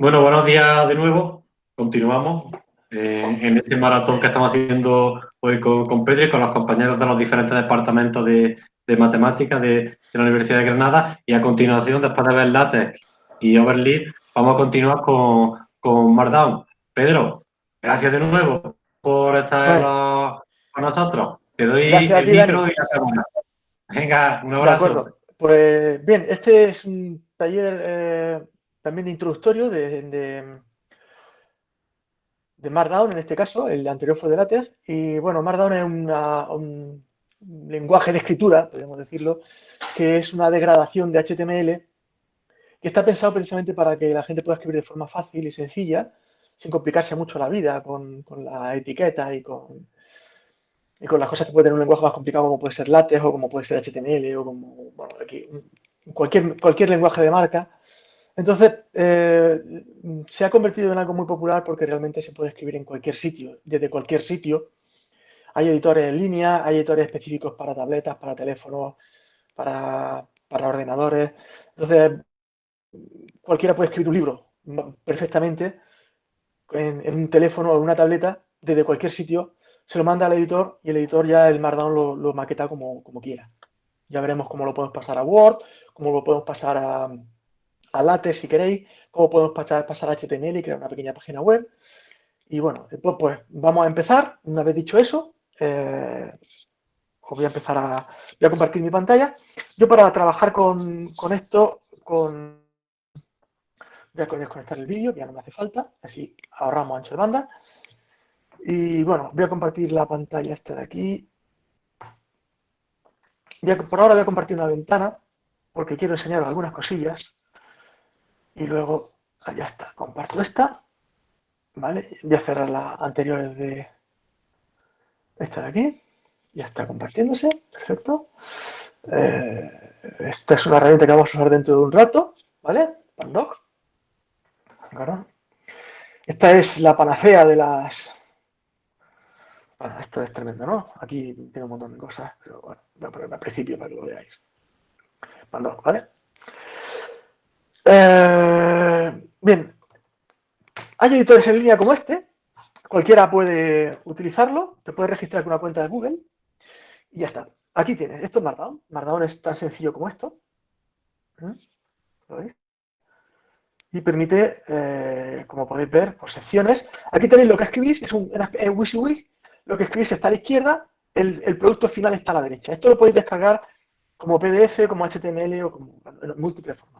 Bueno, buenos días de nuevo. Continuamos eh, en este maratón que estamos haciendo hoy con, con Pedro y con los compañeros de los diferentes departamentos de, matemáticas de, la Universidad de Granada. Y a continuación, después de ver LaTeX y Overleaf, vamos a continuar con, con Markdown. Pedro, gracias de nuevo por estar con nosotros. Te doy el micro y la cámara. Venga, un abrazo. Pues bien, este es un taller eh, también de introductorio de, de, Markdown, en este caso, el anterior fue de LaTeX, y bueno, Markdown es un lenguaje de escritura, podemos decirlo, que es una degradación de HTML que está pensado precisamente para que la gente pueda escribir de forma fácil y sencilla, sin complicarse mucho la vida con, la etiqueta y con, y con las cosas que puede tener un lenguaje más complicado como puede ser LaTeX o como puede ser HTML o como, bueno, aquí, cualquier, cualquier lenguaje de marca entonces, eh, se ha convertido en algo muy popular porque realmente se puede escribir en cualquier sitio, desde cualquier sitio. Hay editores en línea, hay editores específicos para tabletas, para teléfonos, para, ordenadores. Entonces, cualquiera puede escribir un libro perfectamente en, un teléfono o en una tableta, desde cualquier sitio, se lo manda al editor y el editor ya el Markdown lo, maqueta como, como quiera. Ya veremos cómo lo podemos pasar a Word, cómo lo podemos pasar a, a LaTeX si queréis, cómo podemos pasar, pasar a HTML y crear una pequeña página web. Y bueno, después pues vamos a empezar. Una vez dicho eso, eh, os voy a empezar a, voy a compartir mi pantalla. Yo para trabajar con, esto, con, voy a desconectar el vídeo, que ya no me hace falta, así ahorramos ancho de banda. Y bueno, voy a compartir la pantalla esta de aquí. por ahora voy a compartir una ventana, porque quiero enseñaros algunas cosillas y luego, ah, ya está, comparto esta, ¿vale? Voy a cerrar las anteriores de esta de aquí, ya está compartiéndose, perfecto. Eh, esta es una herramienta que vamos a usar dentro de un rato, ¿vale? Pandoc. Esta es la panacea de las... Bueno, esto es tremendo, ¿no? Aquí tengo un montón de cosas, pero bueno, voy a ponerme al principio para que lo veáis. Pandoc, ¿vale? Eh, bien, hay editores en línea como este, cualquiera puede utilizarlo, te puedes registrar con una cuenta de Google y ya está. Aquí tienes, esto es Markdown, Markdown es tan sencillo como esto. ¿Mm? ¿Lo veis? Y permite, eh, como podéis ver, por secciones. Aquí tenéis lo que escribís, es un WYSIWYG, lo que escribís está a la izquierda, el, producto final está a la derecha. Esto lo podéis descargar como PDF, como HTML o como en múltiples formatos, ¿vale?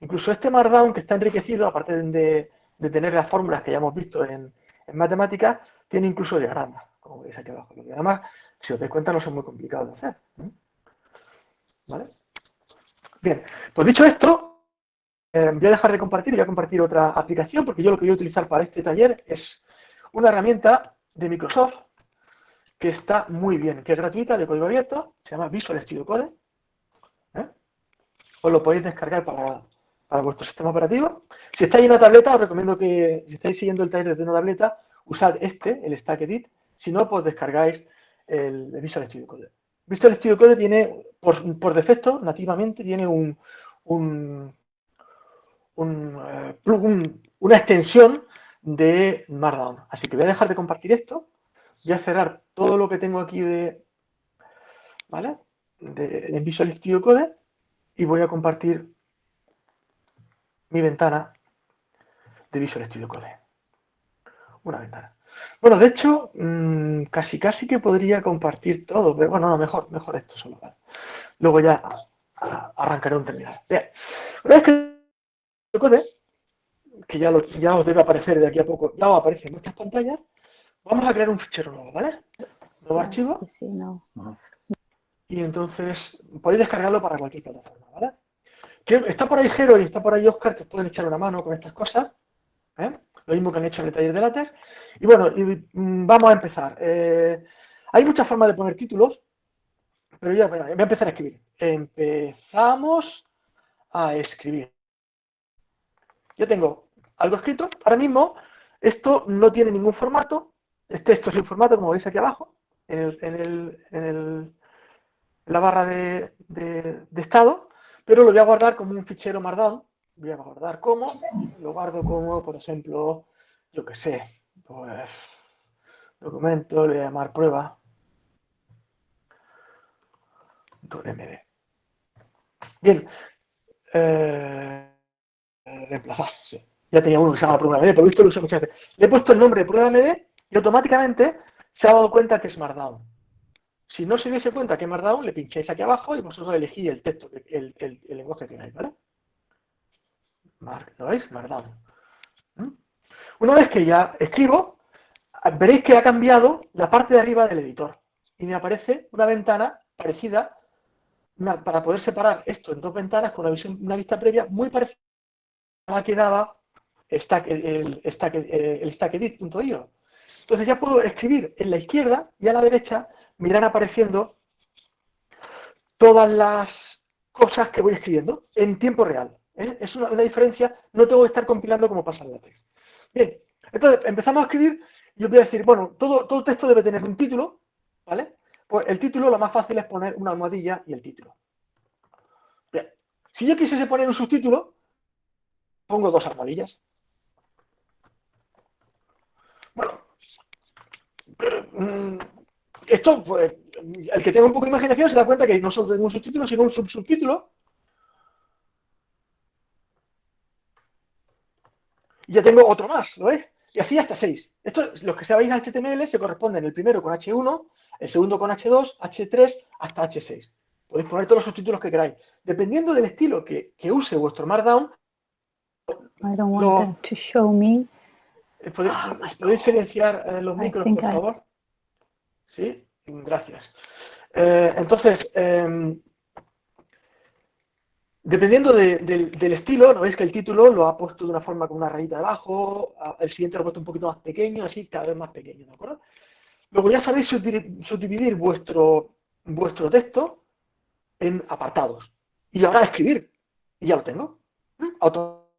Incluso este Markdown que está enriquecido, aparte de, tener las fórmulas que ya hemos visto en, matemáticas, tiene incluso diagramas, como veis aquí abajo. Los diagramas, si os dais cuenta, no son muy complicados de hacer. ¿Vale? Bien, pues dicho esto, eh, voy a dejar de compartir y voy a compartir otra aplicación, porque yo lo que voy a utilizar para este taller es una herramienta de Microsoft que está muy bien, que es gratuita, de código abierto, se llama Visual Studio Code. ¿eh? Os lo podéis descargar para, para vuestro sistema operativo. Si estáis en una tableta, os recomiendo que, si estáis siguiendo el taller de una tableta, usad este, el Stack Edit. Si no, pues descargáis el, Visual Studio Code. Visual Studio Code tiene, por, defecto, nativamente, tiene un, un, eh, una extensión de Markdown. Así que voy a dejar de compartir esto. Voy a cerrar todo lo que tengo aquí de, ¿vale? de Visual Studio Code y voy a compartir mi ventana de Visual Studio Code. Una ventana. Bueno, de hecho, mm, casi casi que podría compartir todo, pero bueno, no, mejor, mejor esto solo. Luego ya arrancaré un terminal. Bien, una vez que code, que ya, ya os debe aparecer de aquí a poco, ya os aparece en vuestras pantallas, vamos a crear un fichero nuevo, ¿vale? Nuevo archivo. Sí, no. Y entonces podéis descargarlo para cualquier plataforma, ¿vale? Está por ahí Jero y está por ahí Oscar que pueden echar una mano con estas cosas. ¿eh? Lo mismo que han hecho en el taller de látex. Y bueno, mm, vamos a empezar. Eh, hay muchas formas de poner títulos, pero ya voy a empezar a escribir. Empezamos a escribir. Yo tengo algo escrito. Ahora mismo, esto no tiene ningún formato. Este, es el formato, como veis aquí abajo, en, la barra de estado pero lo voy a guardar como un fichero Markdown, voy a guardar como, lo guardo como, por ejemplo, yo que sé, pues, documento, le voy a llamar prueba, .md. Bien, eh, reemplazar, sí. Ya tenía uno que se llama prueba MD, por visto lo uso muchas veces. Le he puesto el nombre de prueba MD y automáticamente se ha dado cuenta que es Markdown. Si no se diese cuenta que es Markdown, le pincháis aquí abajo y vosotros elegís el texto, el, el, el lenguaje que queráis, ¿vale? ¿Lo veis? Markdown. ¿Mm? Una vez que ya escribo, veréis que ha cambiado la parte de arriba del editor y me aparece una ventana parecida para poder separar esto en dos ventanas con una, visión, una vista previa muy parecida a la que daba stack, el, stack, el. Entonces ya puedo escribir en la izquierda y a la derecha me apareciendo todas las cosas que voy escribiendo en tiempo real. ¿eh? Es una, diferencia, no tengo que estar compilando como pasa en LaTeX. Bien, entonces empezamos a escribir y os voy a decir, bueno, todo, todo texto debe tener un título, ¿vale? Pues el título lo más fácil es poner una almohadilla y el título. Bien, si yo quisiese poner un subtítulo, pongo dos almohadillas. Bueno, mm, esto, pues, el que tenga un poco de imaginación se da cuenta que no solo tengo un subtítulo, sino un subtítulo. Y ya tengo otro más, ¿lo ves? Y así hasta seis. Esto, los que sabéis HTML se corresponden el primero con H1, el segundo con H2, H3 hasta H6. Podéis poner todos los subtítulos que queráis. Dependiendo del estilo que, que use vuestro Markdown, I don't want lo, them to show me. Eh, ¿Podéis, oh ¿podéis silenciar eh, los micros, por I... favor? Sí, gracias. Eh, entonces, eh, dependiendo de, de, del estilo, ¿no veis que el título lo ha puesto de una forma con una rayita debajo, el siguiente lo ha puesto un poquito más pequeño, así cada vez más pequeño, ¿de acuerdo? Luego ya sabéis subdividir vuestro, vuestro texto en apartados. Y ahora escribir. Y ya lo tengo. Auto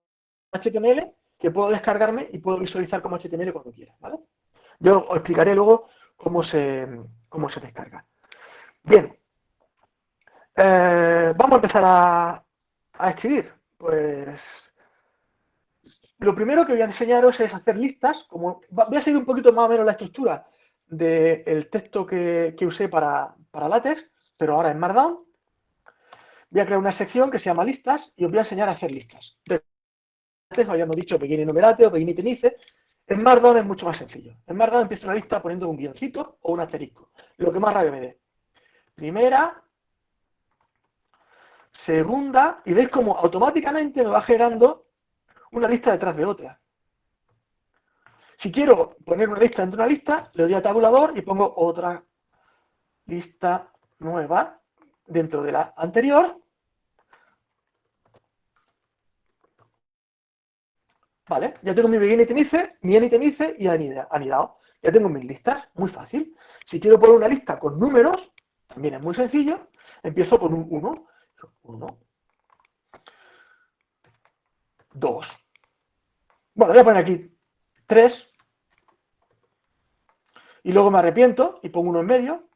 HTML que puedo descargarme y puedo visualizar como HTML cuando quiera. ¿vale? Yo os explicaré luego cómo se, cómo se descarga. Bien. Eh, vamos a empezar a, a escribir. Pues lo primero que voy a enseñaros es hacer listas. Como, voy a seguir un poquito más o menos la estructura del texto que, que usé para, para, LaTeX, pero ahora en Markdown. Voy a crear una sección que se llama listas y os voy a enseñar a hacer listas. Antes habíamos dicho pequeño numerate o pequeño tenice. En Markdown es mucho más sencillo. En Markdown empiezo una lista poniendo un guioncito o un asterisco, lo que más rabia me dé. Primera, segunda, y veis como automáticamente me va generando una lista detrás de otra. Si quiero poner una lista dentro de una lista, le doy a tabulador y pongo otra lista nueva dentro de la anterior. Vale, ya tengo mi begin itemice, mi itemice y anidado. Ya tengo mis listas, muy fácil. Si quiero poner una lista con números, también es muy sencillo. Empiezo con un 1. 1. 2. Bueno, voy a poner aquí 3 y luego me arrepiento y pongo uno en medio,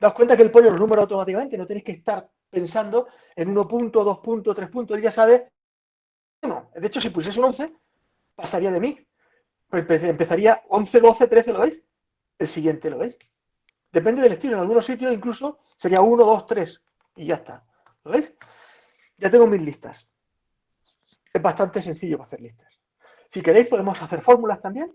daos cuenta que el pollo los número automáticamente, no tenéis que estar pensando en 1 punto, 2 puntos, 3 puntos, él ya sabe uno. De hecho, si pusiese un 11, pasaría de mí. Pues empezaría 11, 12, 13, ¿lo veis? El siguiente, ¿lo veis? Depende del estilo. En algunos sitios incluso sería 1, 2, 3 y ya está. ¿Lo veis? Ya tengo mis listas. Es bastante sencillo hacer listas. Si queréis podemos hacer fórmulas también.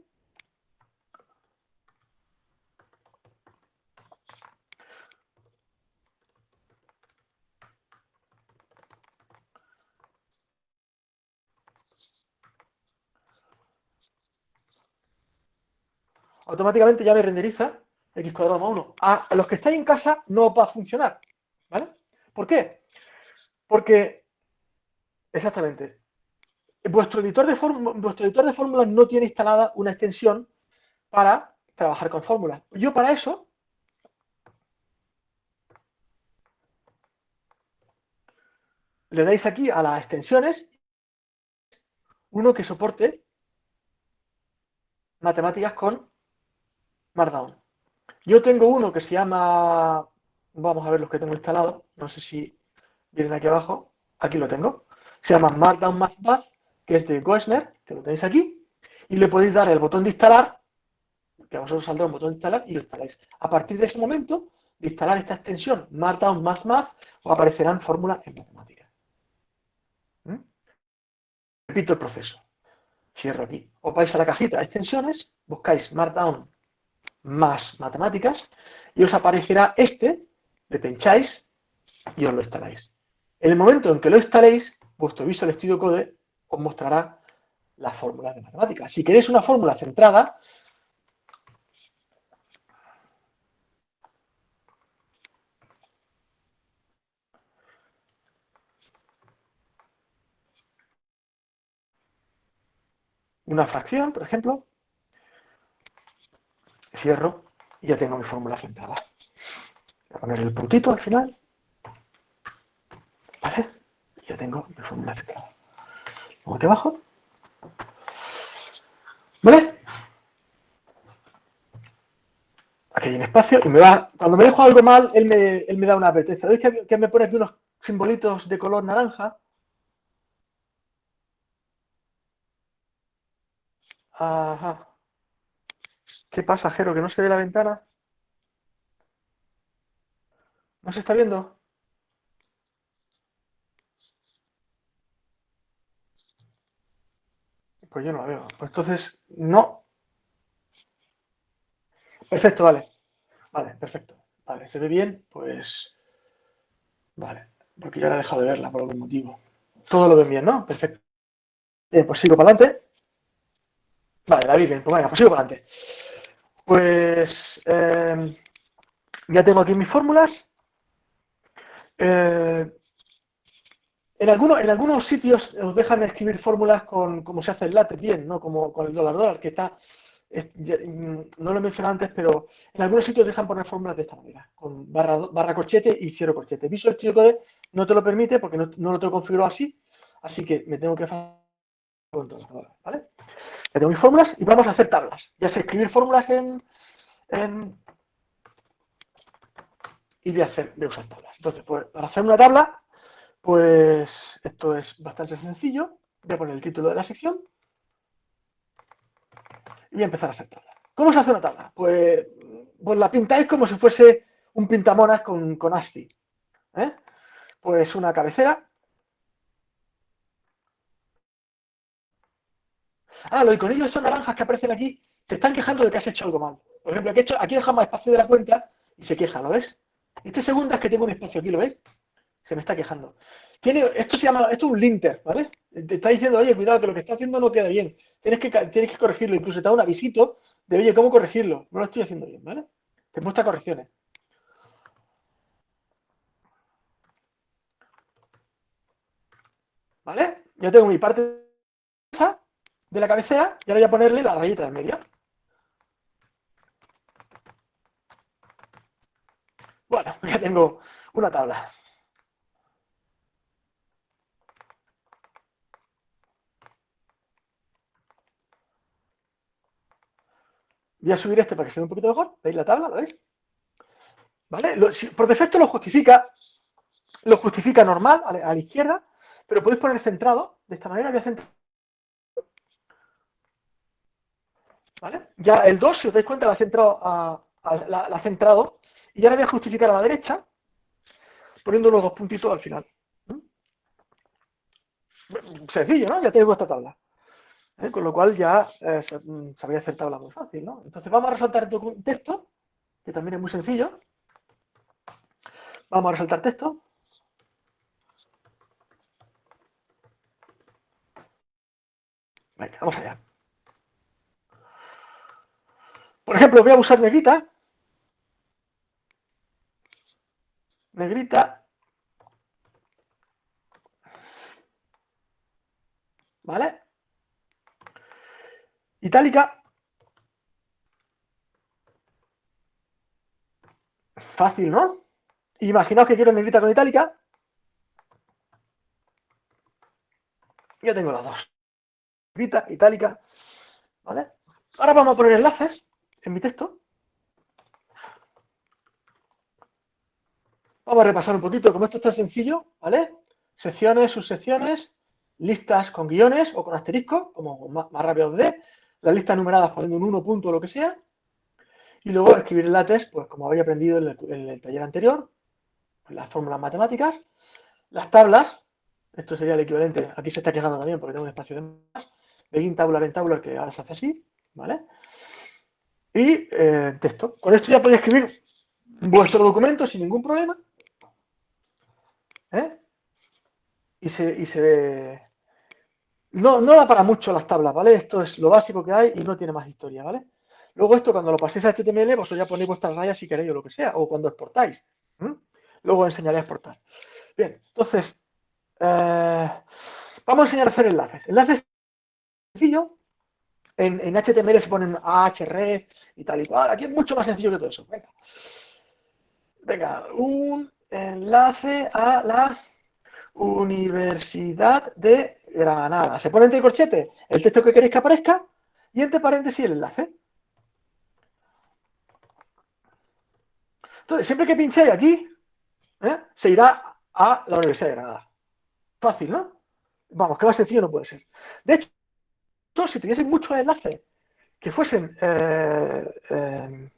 Automáticamente ya me renderiza x cuadrado más 1. A los que estáis en casa no va a funcionar. ¿Vale? ¿Por qué? Porque, exactamente, vuestro editor de, vuestro editor de fórmulas no tiene instalada una extensión para trabajar con fórmulas. Yo para eso le dais aquí a las extensiones uno que soporte matemáticas con Markdown. Yo tengo uno que se llama, vamos a ver los que tengo instalados, no sé si vienen aquí abajo, aquí lo tengo. se llama Markdown Math que es de Goesner, que lo tenéis aquí, y le podéis dar el botón de instalar, que a vosotros saldrá un botón de instalar y lo instaláis. A partir de ese momento, de instalar esta extensión Markdown Math Math, os aparecerán fórmulas en matemáticas. ¿Mm? Repito el proceso. Cierro aquí. Os vais a la cajita de extensiones, buscáis Markdown más matemáticas y os aparecerá este, le pincháis y os lo instaláis. En el momento en que lo instaléis, vuestro Visual Studio Code os mostrará la fórmula de matemáticas. Si queréis una fórmula centrada, una fracción, por ejemplo, cierro y ya tengo mi fórmula centrada. Voy a poner el puntito al final. ¿Vale? Ya tengo mi fórmula centrada. Luego aquí abajo. ¿Vale? Aquí hay un espacio y me va, cuando me dejo algo mal, él me, él me da una advertencia. ¿Veis que, que me pone aquí unos simbolitos de color naranja? Ajá. ¿Qué pasa, Jero? ¿Que no se ve la ventana? ¿No se está viendo? Pues yo no la veo. Pues entonces, no. Perfecto, vale. Vale, perfecto. Vale, ¿se ve bien? Pues... Vale, porque ya la he dejado de verla por algún motivo. Todo lo ven bien, ¿no? Perfecto. Bien, pues sigo para adelante. Vale, la vi bien. Pues venga, pues sigo para adelante. Pues... Eh, ya tengo aquí mis fórmulas. Eh, en, algunos, en algunos sitios os dejan escribir fórmulas con como se hace el látex bien, ¿no? Como con el dólar dólar, que está, no lo he mencionado antes, pero en algunos sitios dejan poner fórmulas de esta manera, con barra, barra corchete y cero corchete. Visual Studio Code no te lo permite porque no, lo tengo configurado así, así que me tengo que con dólar, ¿vale? Ya tengo mis fórmulas y vamos a hacer tablas. Ya sé escribir fórmulas en, y de hacer, de usar tablas. Entonces, pues, para hacer una tabla pues esto es bastante sencillo. Voy a poner el título de la sección y voy a empezar a hacer tabla. ¿Cómo se hace una tabla? Pues, pues la pintáis como si fuese un pintamonas con, con ASCII. ¿eh? Pues una cabecera. Ah, los iconillos son naranjas que aparecen aquí se están quejando de que has hecho algo mal. Por ejemplo, aquí, hecho, aquí dejamos espacio de la cuenta y se queja, ¿lo ves? Este segundo es que tengo un espacio aquí, ¿lo ves? se me está quejando. Tiene, esto se llama, esto es un linter, ¿vale? Te está diciendo, oye, cuidado, que lo que está haciendo no queda bien. Tienes que, tienes que corregirlo. Incluso te da un avisito de, oye, ¿cómo corregirlo? No lo estoy haciendo bien, ¿vale? Te muestra correcciones. ¿Vale? Ya tengo mi parte de la cabecera y ahora voy a ponerle la rayita de medio. Bueno, ya tengo una tabla. Voy a subir este para que se vea un poquito mejor. ¿Veis la tabla? ¿Lo veis? ¿Vale? por defecto lo justifica, lo justifica normal a la, izquierda, pero podéis poner centrado. De esta manera voy a centrar. ¿Vale? Ya el 2, si os dais cuenta, la ha centrado, a, la. Y ahora voy a justificar a la derecha, poniendo los dos puntitos al final. ¿Mm? Sencillo, ¿no? Ya tenéis vuestra tabla. ¿eh? Con lo cual ya eh, mm, se, habría hacer tabla muy fácil, ¿no? Entonces vamos a resaltar texto, que también es muy sencillo. Vamos a resaltar texto. Venga, vamos allá. Por ejemplo, voy a usar negrita. Negrita. ¿Vale? Itálica. Fácil, ¿no? Imaginaos que quiero negrita con itálica. Ya tengo las dos. Negrita, itálica. ¿Vale? Ahora vamos a poner enlaces en mi texto. Vamos a repasar un poquito, como esto está sencillo, ¿vale? Secciones, subsecciones, listas con guiones o con asteriscos, como más, rápido de, las listas numeradas poniendo un 1 punto o lo que sea, y luego escribir el látex, pues como había aprendido en el, taller anterior, las fórmulas matemáticas, las tablas, esto sería el equivalente, aquí se está quejando también porque tengo un espacio de más, begin tabular en tabular que ahora se hace así, ¿vale? Y eh, texto. Con esto ya podéis escribir vuestro documento sin ningún problema. ¿eh? Y, se, y se ve... No, no da para mucho las tablas, ¿vale? Esto es lo básico que hay y no tiene más historia, ¿vale? Luego esto, cuando lo paséis a HTML, vosotros ya ponéis vuestras rayas si queréis o lo que sea, o cuando exportáis. Luego os enseñaré a exportar. Bien, entonces, eh, vamos a enseñar a hacer enlaces. Enlaces sencillo. En, HTML se ponen href y tal y cual. Aquí es mucho más sencillo que todo eso. Venga. Venga, un enlace a la Universidad de Granada. Se pone entre corchete el texto que queréis que aparezca y entre paréntesis el enlace. Entonces, siempre que pinchéis aquí, ¿eh? se irá a la Universidad de Granada. Fácil, ¿no? Vamos, que más sencillo no puede ser. De hecho, si tuviesen muchos enlaces que fuesen eh, eh,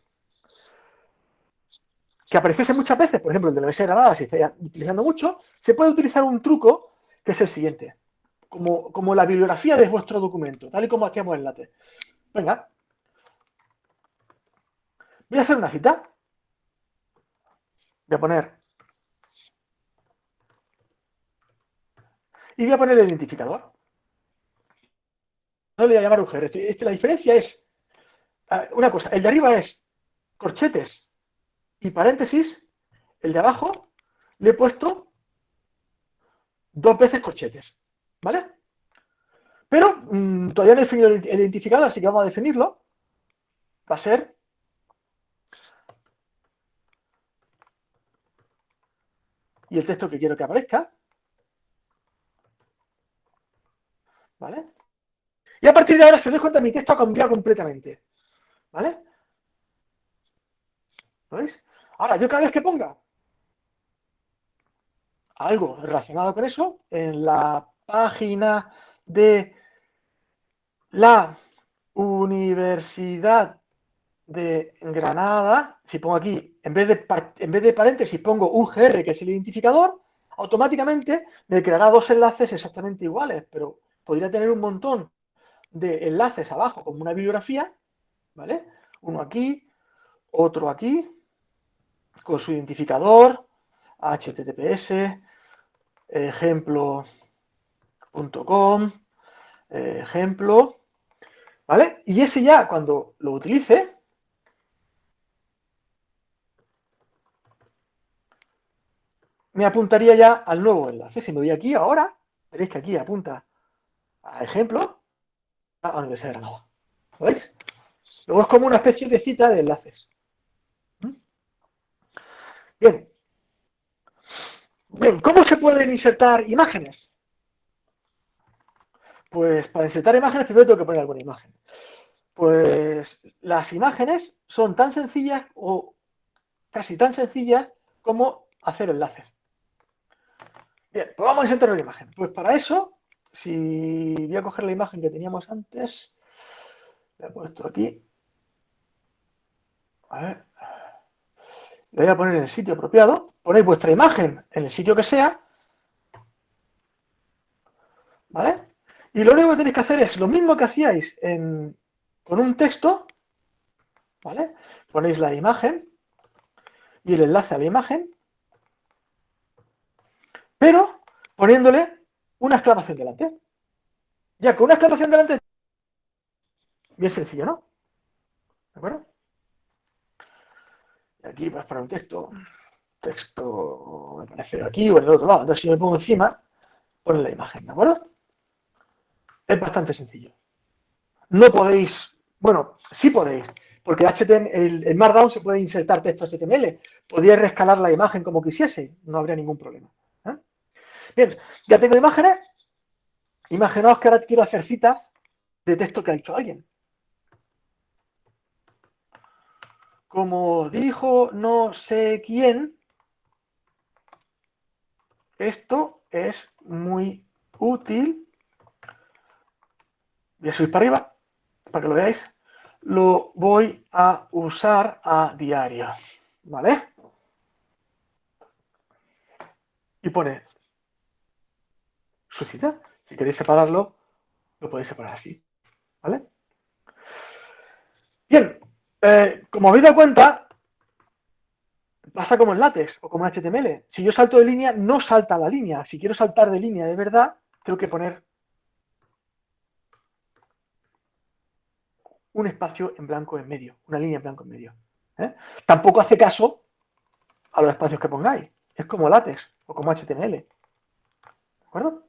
que apareciese muchas veces, por ejemplo, el de la Universidad de si estáis utilizando mucho, se puede utilizar un truco que es el siguiente, como, como la bibliografía de vuestro documento, tal y como hacíamos en LaTeX. Venga, voy a hacer una cita. Voy a poner y voy a poner el identificador. No le voy a llamar este, la diferencia es, una cosa, el de arriba es corchetes y paréntesis, el de abajo le he puesto dos veces corchetes, ¿vale? Pero mm, todavía no he definido el identificador, así que vamos a definirlo. Va a ser y el texto que quiero que aparezca. ¿Vale? Y a partir de ahora, si os dais cuenta, mi texto ha cambiado completamente. ¿Vale? ¿Lo? Ahora, yo cada vez que ponga algo relacionado con eso, en la página de la Universidad de Granada, si pongo aquí, en vez de, en vez de paréntesis, pongo UGR, que es el identificador, automáticamente me creará dos enlaces exactamente iguales, pero podría tener un montón de enlaces abajo, como una bibliografía, ¿vale? Uno aquí, otro aquí, con su identificador, https, ejemplo.com, ejemplo, ¿vale? Y ese ya, cuando lo utilice, me apuntaría ya al nuevo enlace. Si me voy aquí ahora, veréis que aquí apunta a ejemplo a la Universidad de Granada. ¿Veis? Luego es como una especie de cita de enlaces. Bien. Bien, ¿cómo se pueden insertar imágenes? Pues para insertar imágenes primero tengo que poner alguna imagen. Pues las imágenes son tan sencillas o casi tan sencillas como hacer enlaces. Bien, pues vamos a insertar una imagen. Pues para eso, si voy a coger la imagen que teníamos antes, la he puesto aquí. Le voy a poner en el sitio apropiado, ponéis vuestra imagen en el sitio que sea, ¿vale? Y lo único que tenéis que hacer es lo mismo que hacíais con un texto, ¿vale? Ponéis la imagen y el enlace a la imagen, pero poniéndole una exclamación delante. Ya con una exclamación delante, bien sencillo, ¿no? ¿De acuerdo? aquí vas para un texto, texto me parece aquí o en el otro lado. Entonces, si me pongo encima, pone la imagen, ¿de acuerdo? Es bastante sencillo. No podéis, bueno, sí podéis, porque HTML, el, Markdown se puede insertar texto HTML. Podría rescalar la imagen como quisiese, no habría ningún problema. Bien, ya tengo imágenes. Imaginaos que ahora quiero hacer citas de texto que ha hecho alguien. como dijo no sé quién, esto es muy útil voy a subir para arriba, para que lo veáis, lo voy a usar a diario, ¿vale? Y pone su cita. Si queréis separarlo, lo podéis separar así, ¿vale? Bien, eh, como habéis dado cuenta, pasa como en látex o como en HTML. Si yo salto de línea, no salta la línea. Si quiero saltar de línea de verdad, tengo que poner un espacio en blanco en medio, una línea en blanco en medio. ¿eh? Tampoco hace caso a los espacios que pongáis. Es como látex o como HTML. ¿De acuerdo?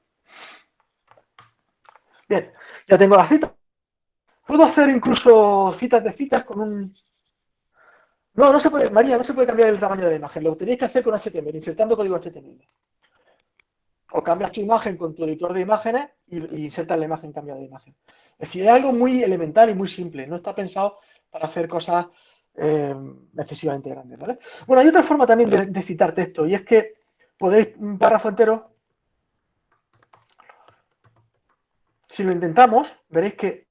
Bien, ya tengo la cita. Puedo hacer incluso citas de citas con un... No, no se puede, María, no se puede cambiar el tamaño de la imagen. Lo tenéis que hacer con HTML, insertando código HTML. O cambias tu imagen con tu editor de imágenes y, insertas la imagen cambiada de imagen. Es decir, es algo muy elemental y muy simple. No está pensado para hacer cosas eh, excesivamente grandes. ¿vale? Bueno, hay otra forma también de citar texto y es que podéis un párrafo entero Si lo intentamos, veréis que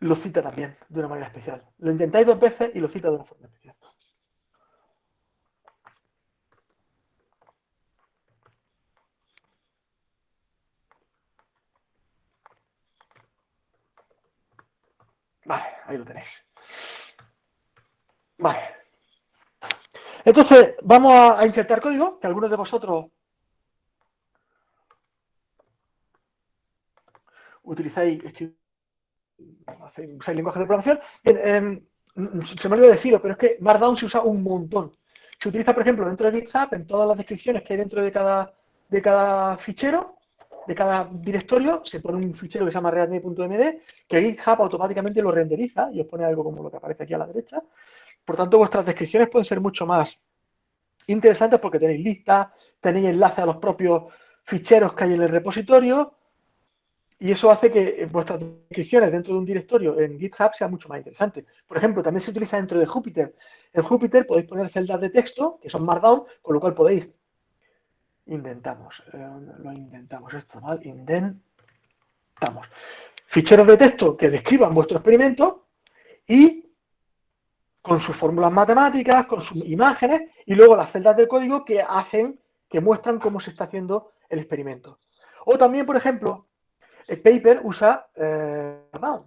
lo cita también de una manera especial. Lo intentáis dos veces y lo cita de una forma especial. Vale, ahí lo tenéis. Vale. Entonces, vamos a, insertar código, que algunos de vosotros utilizáis, usáis lenguajes de programación. Em, se me olvidó decirlo, pero es que Markdown se usa un montón. Se utiliza, por ejemplo, dentro de GitHub, en todas las descripciones que hay dentro de cada, de cada fichero, de cada directorio, se pone un fichero que se llama readme.md, que GitHub automáticamente lo renderiza y os pone algo como lo que aparece aquí a la derecha. Por tanto, vuestras descripciones pueden ser mucho más interesantes porque tenéis listas, tenéis enlaces a los propios ficheros que hay en el repositorio, y eso hace que vuestras descripciones dentro de un directorio en GitHub sean mucho más interesantes. Por ejemplo, también se utiliza dentro de Jupyter. En Jupyter podéis poner celdas de texto, que son Markdown, con lo cual podéis... Intentamos, eh, lo intentamos esto mal, indentamos. Ficheros de texto que describan vuestro experimento y con sus fórmulas matemáticas, con sus imágenes y luego las celdas de código que hacen, que muestran cómo se está haciendo el experimento. O también, por ejemplo, el paper usa eh, Markdown,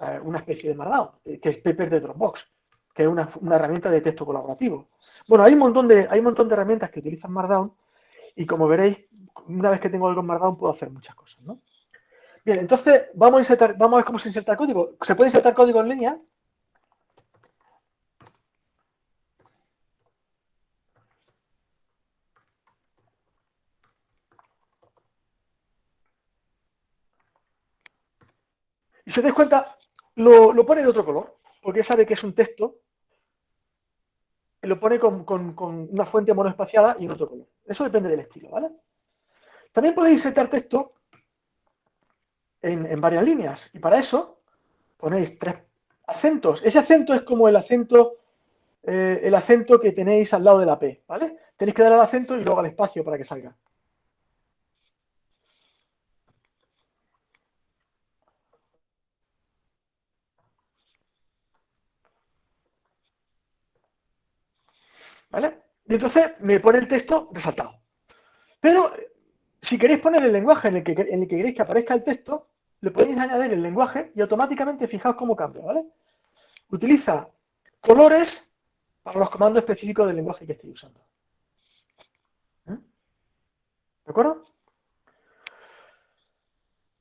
eh, una especie de Markdown, eh, que es Paper de Dropbox, que es una, herramienta de texto colaborativo. Bueno, hay un, montón de, hay un montón de herramientas que utilizan Markdown y como veréis, una vez que tengo algo en Markdown puedo hacer muchas cosas, ¿no? Bien, entonces vamos a, insertar, vamos a ver cómo se inserta el código. ¿Se puede insertar código en línea? Si os dais cuenta, lo, pone de otro color, porque sabe que es un texto, lo pone con, una fuente monoespaciada y en otro color. Eso depende del estilo, ¿vale? También podéis insertar texto en, varias líneas, y para eso ponéis tres acentos. Ese acento es como el acento, eh, el acento que tenéis al lado de la P, ¿vale? Tenéis que dar al acento y luego al espacio para que salga. ¿Vale? Y entonces me pone el texto resaltado. Pero si queréis poner el lenguaje en el que, en el que queréis que aparezca el texto, le podéis añadir el lenguaje y automáticamente fijaos cómo cambia, ¿vale? Utiliza colores para los comandos específicos del lenguaje que estéis usando. ¿Eh? ¿De acuerdo?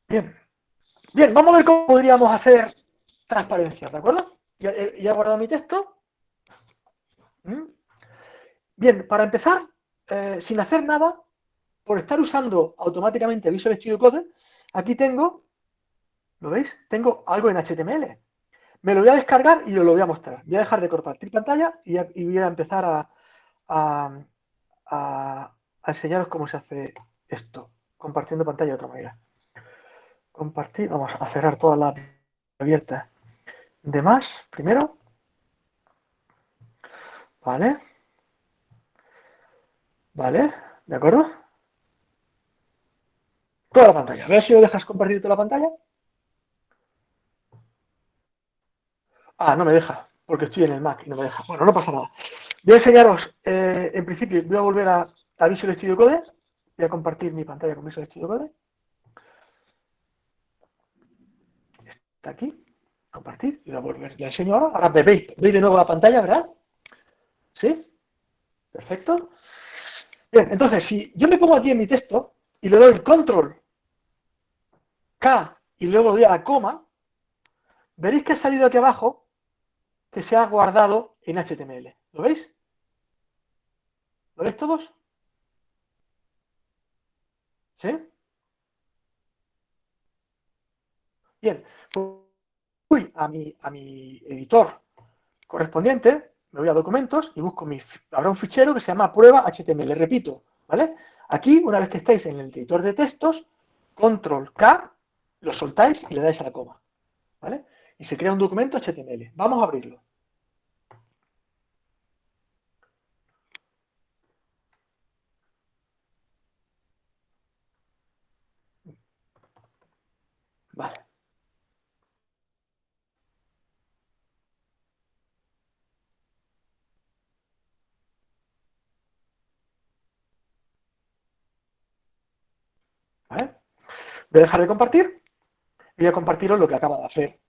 Bien. Bien, vamos a ver cómo podríamos hacer transparencia, ¿de acuerdo? Ya, he guardado mi texto. ¿Mm? Bien, para empezar, eh, sin hacer nada, por estar usando automáticamente Visual Studio Code, aquí tengo, ¿lo veis? Tengo algo en HTML. Me lo voy a descargar y os lo voy a mostrar. Voy a dejar de compartir pantalla y, voy a empezar a, a, enseñaros cómo se hace esto, compartiendo pantalla de otra manera. Compartir, vamos a cerrar todas las abiertas de más, primero. Vale. ¿Vale? ¿De acuerdo? Toda la pantalla. A si lo dejas compartir toda la pantalla. Ah, no me deja, porque estoy en el Mac y no me deja. Bueno, no pasa nada. Voy a enseñaros, eh, en principio, voy a volver a, a, Visual Studio Code. Voy a compartir mi pantalla con Visual Studio Code. Está aquí. Compartir. Y la, volver, la enseño ahora. Ahora veis, veis de nuevo la pantalla, ¿verdad? ¿Sí? Perfecto. Bien, entonces, si yo me pongo aquí en mi texto y le doy control K y luego doy a la coma, veréis que ha salido aquí abajo que se ha guardado en HTML. ¿Lo veis? ¿Lo veis todos? ¿Sí? Bien, pues voy a mi, a mi editor correspondiente me voy a documentos y busco mi, habrá un fichero que se llama prueba HTML, repito, ¿vale? Aquí, una vez que estáis en el editor de textos, control K, lo soltáis y le dais a la coma, ¿vale? Y se crea un documento HTML. Vamos a abrirlo. Vale. Voy a dejar de compartir y voy a compartiros lo que acaba de hacer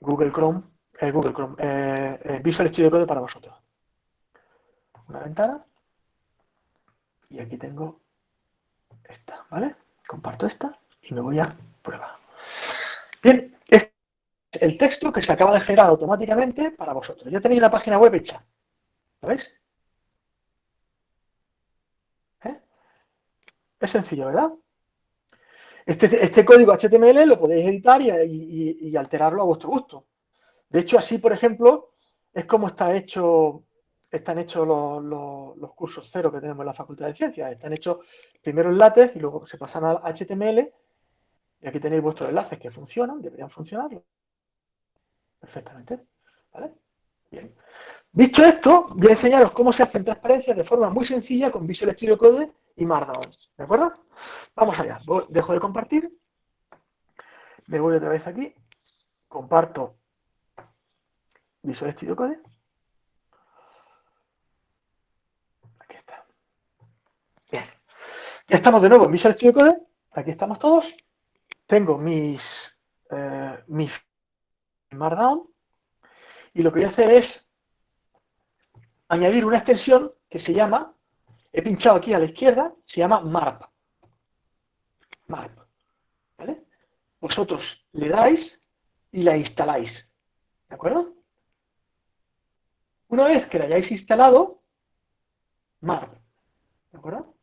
Google Chrome, eh, Google Chrome, eh, eh, Visual Studio Code para vosotros. Una ventana y aquí tengo esta, ¿vale? Comparto esta y me voy a prueba. Bien, este es el texto que se acaba de generar automáticamente para vosotros. Ya tenéis la página web hecha. ¿Lo veis? Es sencillo, ¿verdad? Este, este, código HTML lo podéis editar y, alterarlo a vuestro gusto. De hecho, así, por ejemplo, es como está hecho, están hechos los, cursos cero que tenemos en la Facultad de Ciencias. Están hechos primero en LaTeX y luego se pasan a HTML. Y aquí tenéis vuestros enlaces que funcionan, deberían funcionar perfectamente. ¿Vale? Bien. Dicho esto, voy a enseñaros cómo se hacen transparencias de forma muy sencilla con Visual Studio Code y Markdown. ¿De acuerdo? Vamos allá. dejo de compartir. Me voy otra vez aquí. Comparto Visual Studio Code. Aquí está. Bien. Ya estamos de nuevo en Visual Studio Code. Aquí estamos todos. Tengo mis, eh, mis Markdown. Y lo que voy a hacer es añadir una extensión que se llama he pinchado aquí a la izquierda, se llama MARP. MARP. ¿Vale? Vosotros le dais y la instaláis. ¿De acuerdo? Una vez que la hayáis instalado, MARP. ¿De acuerdo?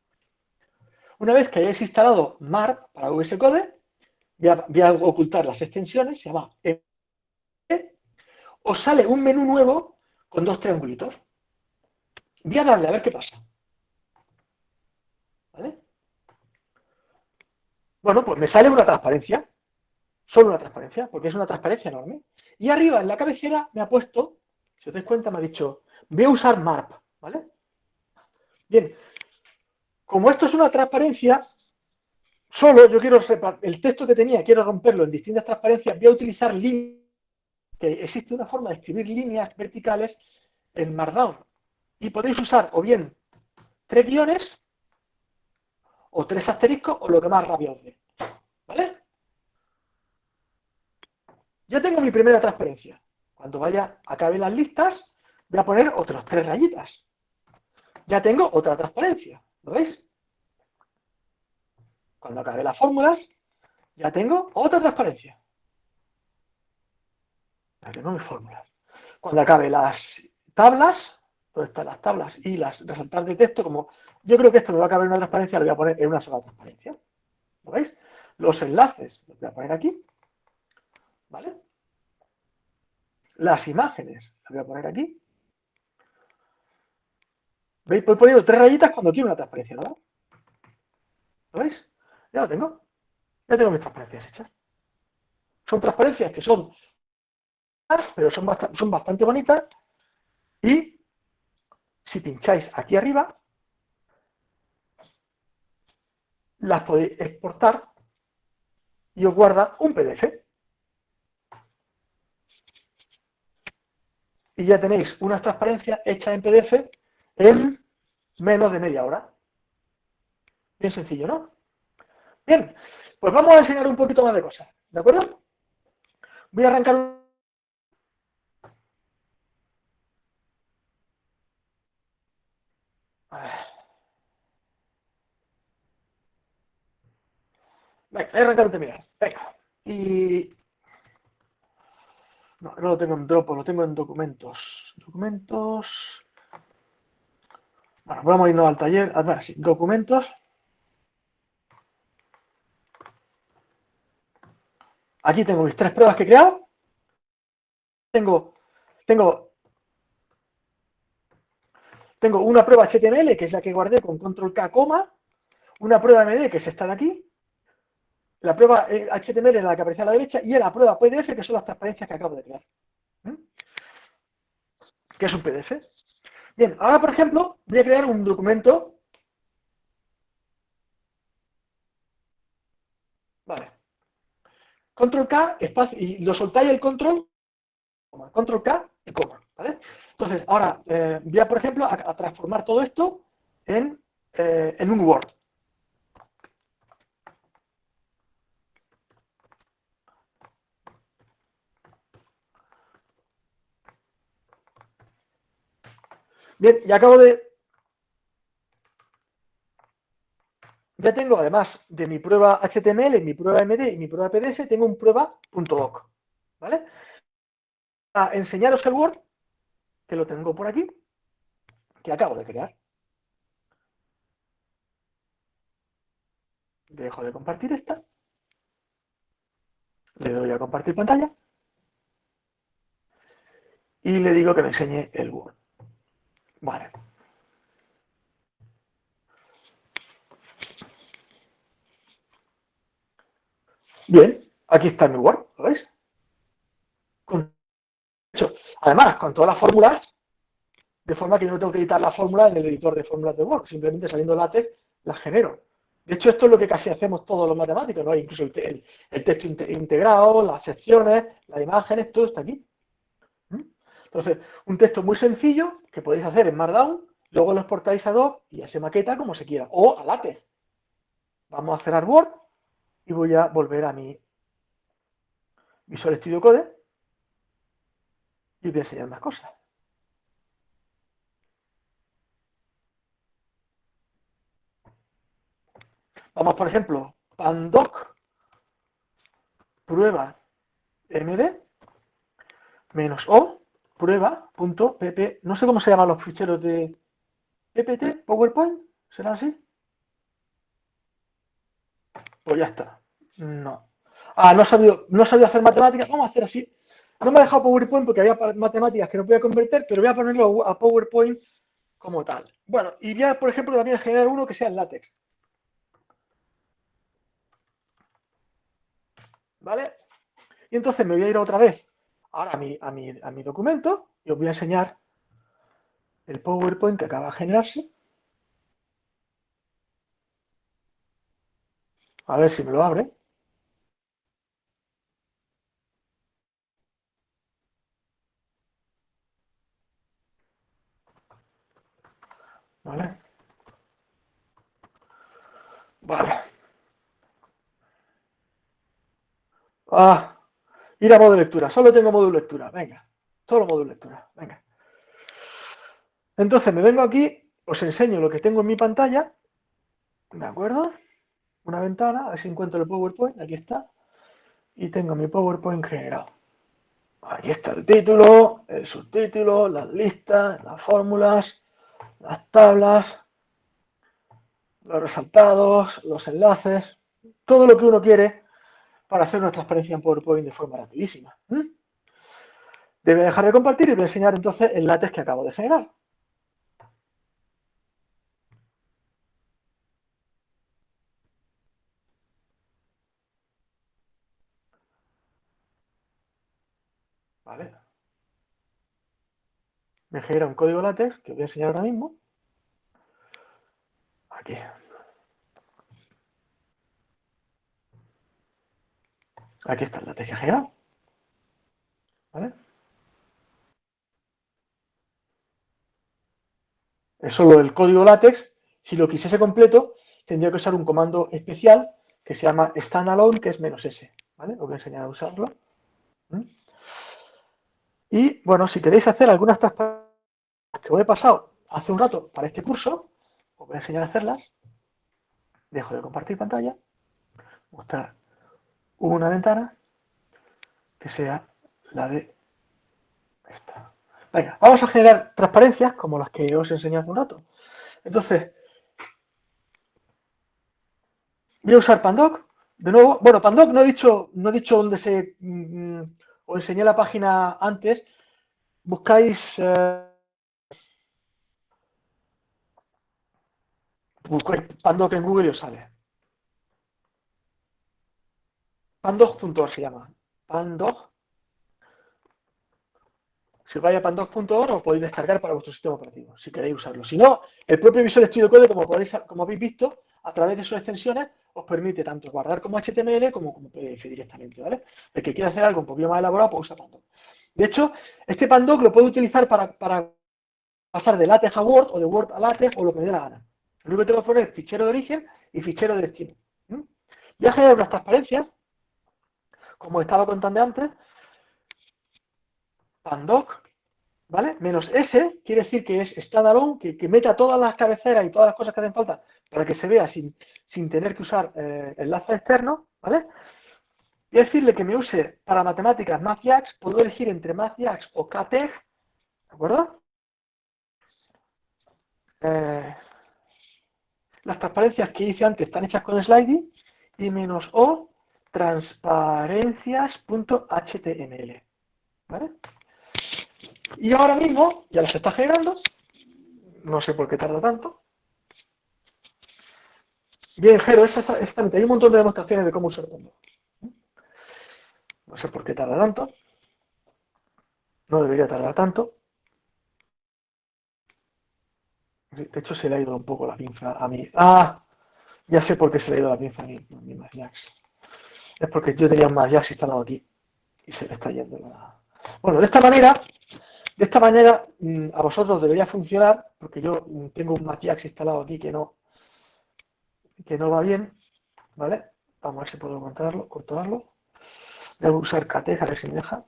Una vez que hayáis instalado MARP para VS Code, voy a, ocultar las extensiones, se llama e. os sale un menú nuevo con dos triangulitos. Voy a darle a ver qué pasa. Bueno, pues me sale una transparencia, solo una transparencia, porque es una transparencia enorme. Y arriba en la cabecera me ha puesto, si os dais cuenta, me ha dicho, voy a usar MARP, ¿vale? Bien, como esto es una transparencia, solo yo quiero, el texto que tenía, quiero romperlo en distintas transparencias, voy a utilizar líneas, que existe una forma de escribir líneas verticales en Markdown. Y podéis usar o bien tres guiones o tres asteriscos o lo que más rápido os dé. ¿Vale? Ya tengo mi primera transparencia. Cuando vaya, acabe las listas, voy a poner otras tres rayitas. Ya tengo otra transparencia. ¿Lo veis? Cuando acabe las fórmulas, ya tengo otra transparencia. Ya tengo fórmulas. Cuando acabe las tablas, donde están las tablas y las resultados de texto, como yo creo que esto me va a caber una transparencia, lo voy a poner en una sola transparencia. ¿Lo veis? Los enlaces los voy a poner aquí. ¿Vale? Las imágenes las voy a poner aquí. ¿Veis? Voy poniendo tres rayitas cuando quiero una transparencia, ¿no? ¿Lo veis? Ya lo tengo. Ya tengo mis transparencias hechas. Son transparencias que son pero son son bastante bonitas y si pincháis aquí arriba las podéis exportar y os guarda un PDF. y ya tenéis unas transparencias hechas en PDF en menos de media hora. Bien sencillo, ¿no? Bien, pues vamos a enseñar un poquito más de cosas, ¿de acuerdo? Voy a arrancar Venga, voy a arrancar un terminal. Venga. Y no, no lo tengo en Dropbox, lo tengo en documentos. Documentos. Bueno, vamos a irnos al taller. A ver, sí, documentos. Aquí tengo mis tres pruebas que he creado. Tengo, tengo, tengo una prueba HTML, que es la que guardé con control K, coma, una prueba MD, que es esta de aquí, la prueba HTML en la que aparece a la derecha y la prueba PDF, que son las transparencias que acabo de crear. ¿Mm? ¿Qué es un PDF? Bien, ahora por ejemplo voy a crear un documento. Vale. Control K, espacio, y lo soltáis el control, control K y coma. Entonces, ahora eh, voy a, por ejemplo, a, transformar todo esto en, eh, en un Word. Bien, y acabo de... Ya tengo, además de mi prueba HTML, mi prueba MD y mi prueba PDF, tengo un prueba.doc. ¿Vale? A enseñaros el Word, que lo tengo por aquí, que acabo de crear. Dejo de compartir esta. Le doy a compartir pantalla. Y le digo que me enseñe el Word. Vale. Bien, aquí está mi Word, ¿lo veis? además, con todas las fórmulas, de forma que yo no tengo que editar la fórmula en el editor de fórmulas de Word, simplemente saliendo látex las genero. De hecho, esto es lo que casi hacemos todos los matemáticos, ¿no? Incluso el, texto integrado, las secciones, las imágenes, todo está aquí. Entonces, un texto muy sencillo que podéis hacer en Markdown, luego lo exportáis a Doc y ya se maqueta como se quiera, o a LaTeX. Vamos a cerrar Word y voy a volver a mi Visual Studio Code y voy a enseñar más cosas. Vamos, por ejemplo, pandoc prueba md menos o prueba.pp, no sé cómo se llaman los ficheros de PPT, PowerPoint, ¿será así? Pues ya está. No. Ah, no sabía, no sabía hacer matemáticas, vamos a hacer así. No me ha dejado PowerPoint porque había matemáticas que no podía convertir, pero voy a ponerlo a PowerPoint como tal. Bueno, y voy a, por ejemplo, también generar uno que sea en látex. ¿Vale? Y entonces me voy a ir otra vez ahora a mi, a mi, a mi documento y os voy a enseñar el PowerPoint que acaba de generarse. A ver si me lo abre. ¿Vale? Vale. Ah, Ir a modo lectura. Solo tengo modo lectura. Venga. Solo modo lectura. Venga. Entonces me vengo aquí, os enseño lo que tengo en mi pantalla. ¿De acuerdo? Una ventana, a ver si encuentro el PowerPoint. Aquí está. Y tengo mi PowerPoint generado. Aquí está el título, el subtítulo, las listas, las fórmulas, las tablas, los resaltados, los enlaces, todo lo que uno quiere para hacer una transparencia en PowerPoint de forma rapidísima. Debe dejar de compartir y voy a enseñar entonces el látex que acabo de generar. Vale. Me genera un código látex que voy a enseñar ahora mismo. Aquí. Aquí está la teja general. ¿Vale? es solo el código látex. Si lo quisiese completo, tendría que usar un comando especial que se llama standalone, que es menos S. ¿vale? Os voy a enseñar a usarlo. ¿Mm? Y bueno, si queréis hacer algunas transparencias que os he pasado hace un rato para este curso, os voy a enseñar a hacerlas. Dejo de compartir pantalla. Mostrar una ventana que sea la de esta. Venga, vamos a generar transparencias como las que os he enseñado hace un rato. Entonces, voy a usar Pandoc. De nuevo, bueno, Pandoc no he dicho, no he dicho dónde se... Mm, os enseñé la página antes. Buscáis... Eh, buscáis Pandoc en Google y os sale. Pandoc.org se llama. Pandoc. Si vais a pandoc.org os podéis descargar para vuestro sistema operativo, si queréis usarlo. Si no, el propio Visual Studio Code, como, podéis, como habéis visto, a través de sus extensiones, os permite tanto guardar como HTML como como PDF directamente, ¿vale? El que quiera hacer algo un poquito más elaborado, pues usa Pandoc. De hecho, este Pandoc lo puedo utilizar para, pasar de LaTeX a Word o de Word a LaTeX o lo que me dé la gana. Lo único que tengo que poner es fichero de origen y fichero de destino. Voy a unas transparencias, como estaba contando antes, pandoc, ¿vale? Menos S quiere decir que es standalone, que, que meta todas las cabeceras y todas las cosas que hacen falta para que se vea sin, tener que usar eh, enlace externo, ¿vale? A decirle que me use para matemáticas MathJax, puedo elegir entre MathJax o KTEG, ¿de acuerdo? Eh, las transparencias que hice antes están hechas con sliding y menos O transparencias.html, ¿vale? Y ahora mismo ya las está generando. No sé por qué tarda tanto. Bien, Jero, esa, hay un montón de demostraciones de cómo usar. No sé por qué tarda tanto. No debería tardar tanto. De hecho, se le ha ido un poco la pinza a mí. ¡Ah! Ya sé por qué se le ha ido la pinza a mí, a mí Es porque yo tenía un Jax instalado aquí. Y se le está yendo la... Bueno, de esta manera de esta manera, mm, a vosotros debería funcionar, porque yo mm, tengo un Matiax instalado aquí que no, que no va bien, ¿vale? Vamos a ver si puedo controlarlo. controlarlo. Debo usar Cateja, a ver si me deja.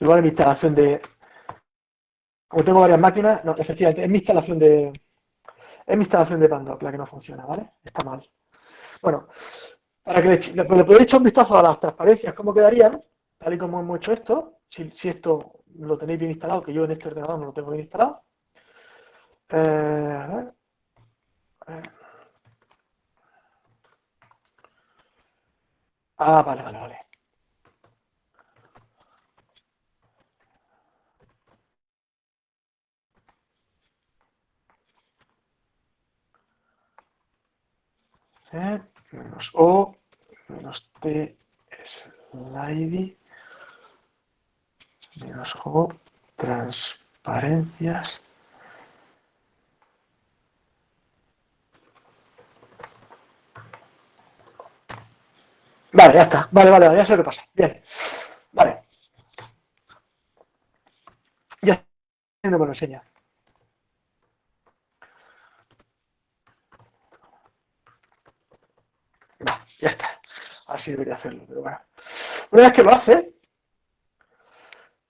Igual en mi instalación de... Como tengo varias máquinas, no, efectivamente, es mi instalación de... Es mi instalación de Pandoc la que no funciona, ¿vale? Está mal. Bueno, para que le, le, le echar un vistazo a las transparencias, cómo quedarían, tal y como hemos hecho esto, si, esto lo tenéis bien instalado, que yo en este ordenador no lo tengo bien instalado. Eh, ah, vale, vale, vale. Eh, menos O, menos T, slide menos juego transparencias. Vale, ya está. Vale, vale, ya sé qué pasa. Bien. Vale. Ya no me lo enseña. Ya está. Así debería hacerlo, pero bueno. Una vez que lo hace,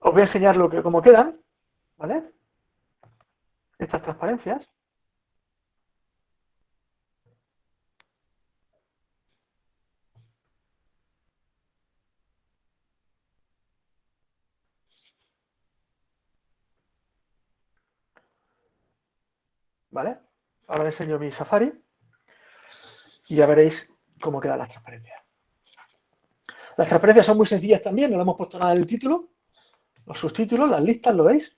os voy a enseñar lo que, cómo quedan, ¿vale? Estas transparencias. ¿Vale? Ahora enseño mi Safari y ya veréis cómo quedan las transparencias. Las transparencias son muy sencillas también, no le hemos puesto nada en el título, los subtítulos, las listas, ¿lo veis?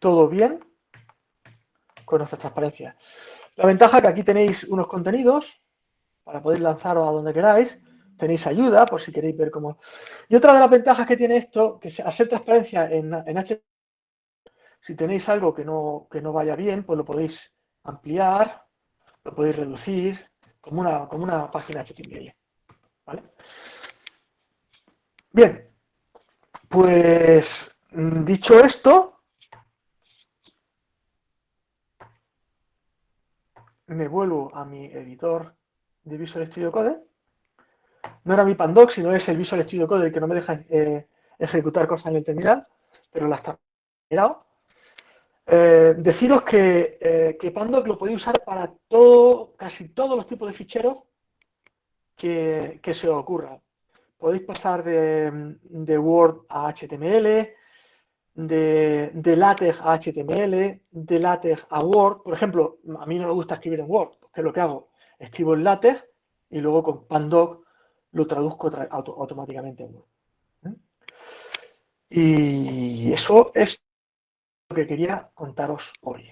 Todo bien con nuestras transparencias. La ventaja es que aquí tenéis unos contenidos para poder lanzaros a donde queráis. Tenéis ayuda por si queréis ver cómo... Y otra de las ventajas que tiene esto, que ser transparencia en, en si tenéis algo que no, que no vaya bien, pues lo podéis ampliar, lo podéis reducir, como una, como una página HTML. ¿Vale? Bien, pues mm, dicho esto, me vuelvo a mi editor de Visual Studio Code. No era mi Pandoc, sino es el Visual Studio Code el que no me deja eh, ejecutar cosas en el terminal, pero las he mirado. Eh, deciros que, eh, que, Pandoc lo podéis usar para todo, casi todos los tipos de ficheros que, se os ocurra. Podéis pasar de, Word a HTML, de, de, LaTeX a HTML, de LaTeX a Word. Por ejemplo, a mí no me gusta escribir en Word, que es lo que hago. Escribo en LaTeX y luego con Pandoc lo traduzco auto automáticamente en Word. ¿eh? Y eso es que quería contaros hoy.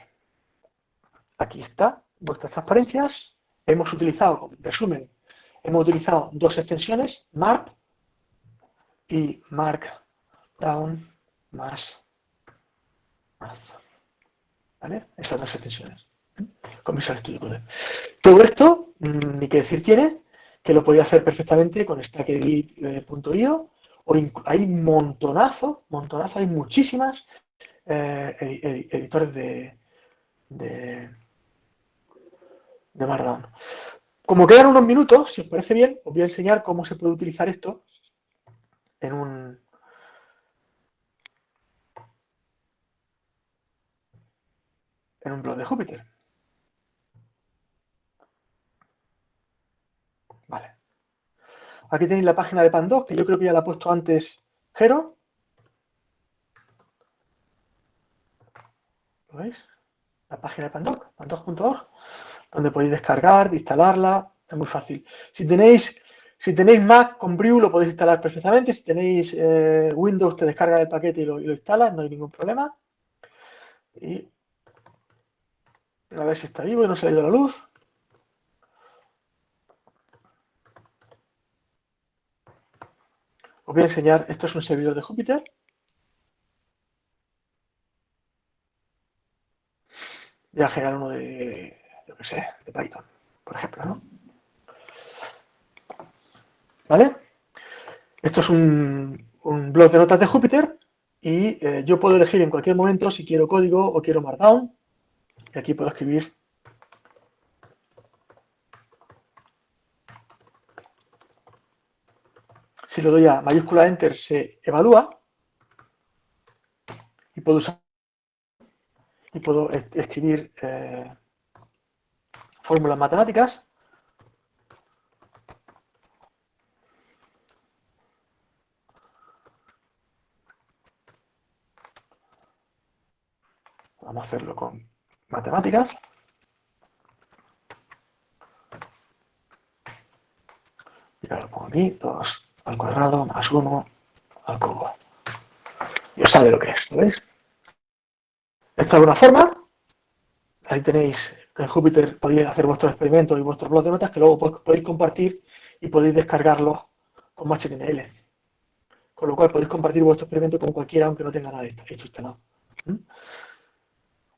Aquí está vuestras transparencias. Hemos utilizado, resumen, hemos utilizado dos extensiones, Mark y Markdown más Math. ¿Vale? Esas dos extensiones. ¿eh? Con Visual Studio Code. Todo esto, mm, ni que decir tiene, que lo podía hacer perfectamente con StackEdit.io o hay montonazo, montonazo, hay muchísimas eh, editores de, de, de Markdown. Como quedan unos minutos, si os parece bien, os voy a enseñar cómo se puede utilizar esto en un, en un blog de Júpiter. Vale. Aquí tenéis la página de Pandoc, que yo creo que ya la ha puesto antes Jero. ¿Lo veis? La página de Pandoc, pandoc.org, donde podéis descargar, instalarla, es muy fácil. Si tenéis, si tenéis Mac con Brew lo podéis instalar perfectamente, si tenéis eh, Windows te descarga el paquete y lo, y lo instalas, no hay ningún problema. Y a ver si está vivo y no se ha ido la luz. Os voy a enseñar, esto es un servidor de Júpiter. Voy a generar uno de, yo qué sé, de Python, por ejemplo, ¿no? ¿Vale? Esto es un, blog de notas de Júpiter y eh, yo puedo elegir en cualquier momento si quiero código o quiero Markdown y aquí puedo escribir si lo doy a mayúscula enter se evalúa y puedo usar puedo escribir eh, fórmulas matemáticas vamos a hacerlo con matemáticas. Y ahora lo pongo aquí, 2 al cuadrado más 1 al cubo. Y os sabe lo que es, ¿lo veis? Esta es una forma. Ahí tenéis, en Júpiter podéis hacer vuestros experimentos y vuestros blogs de notas que luego podéis compartir y podéis descargarlos como HTML. Con lo cual podéis compartir vuestro experimento con cualquiera aunque no tenga nada hecho instalado. ¿Mm?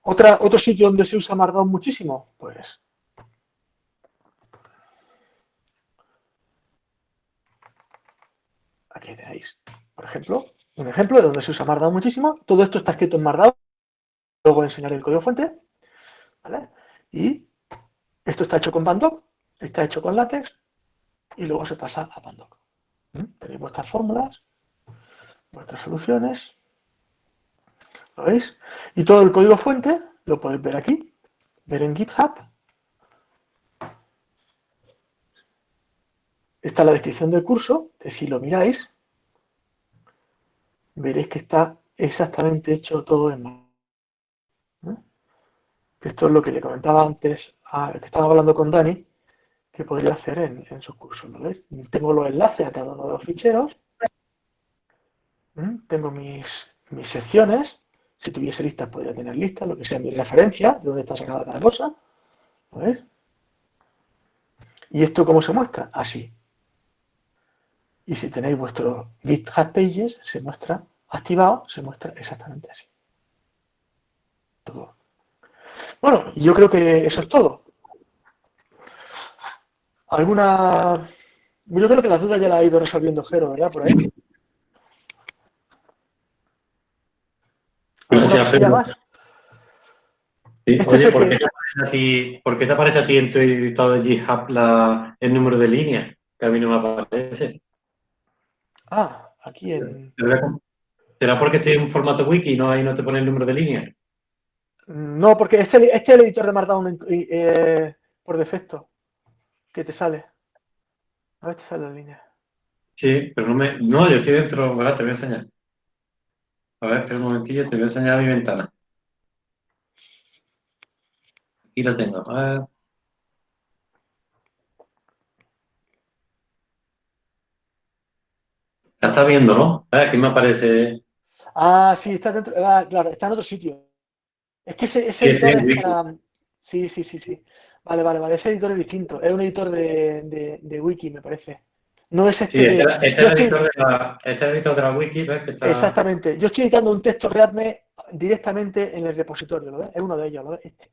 ¿Otra, ¿Otro sitio donde se usa Markdown muchísimo? Pues aquí tenéis, por ejemplo, un ejemplo de donde se usa Markdown muchísimo. Todo esto está escrito en Markdown. Luego enseñaré el código fuente. ¿vale? Y esto está hecho con Pandoc, está hecho con LaTeX y luego se pasa a Pandoc. ¿Mm? Tenéis vuestras fórmulas, vuestras soluciones ¿Lo veis? Y todo el código fuente lo podéis ver aquí, ver en GitHub. Está la descripción del curso, que si lo miráis, veréis que está exactamente hecho todo en. Esto es lo que le comentaba antes, a, que estaba hablando con Dani, que podría hacer en, en sus cursos. ¿lo veis? Tengo los enlaces a cada uno de los ficheros. ¿Eh? Tengo mis, mis secciones si tuviese listas, podría tener listas, lo que sea mi referencia, de dónde está sacada cada cosa. ¿Ves? ¿Y esto cómo se muestra? Así. Y si tenéis vuestro GitHub Pages, se muestra activado, se muestra exactamente así. Todo. Bueno, yo creo que eso es todo. ¿Alguna...? Yo creo que las dudas ya las ha ido resolviendo Jero, ¿verdad? Por ahí. Gracias, Jero. Sí, oye, ¿por qué, te aparece a ti, ¿por qué te aparece a ti en tu editado de GitHub la- el número de línea? Que a mí no me aparece. Ah, aquí en... ¿Será porque estoy en un formato wiki y no, ahí no te pone el número de línea? No, porque este, este es el editor de Markdown eh, por defecto que te sale. A ver, te sale la línea. Sí, pero no me... No, yo estoy dentro... ¿verdad? Te voy a enseñar. A ver, espera un momentillo, te voy a enseñar mi ventana. Aquí la tengo. A ver. La estás viendo, ¿no? Ah, Aquí me aparece... Ah, sí, está dentro. ah, claro, está en otro sitio. Es que ese, editor es para. Sí, sí, sí, sí. Vale, vale, vale. Ese editor es distinto. Es un editor de, de- de wiki, me parece. No es este Sí, de. este, este estoy- editor de la, este editor de la wiki, ¿ves? Que está... Exactamente. Yo estoy editando un texto Readme directamente en el repositorio, ¿lo ves? Es uno de ellos, ¿lo ves? Este,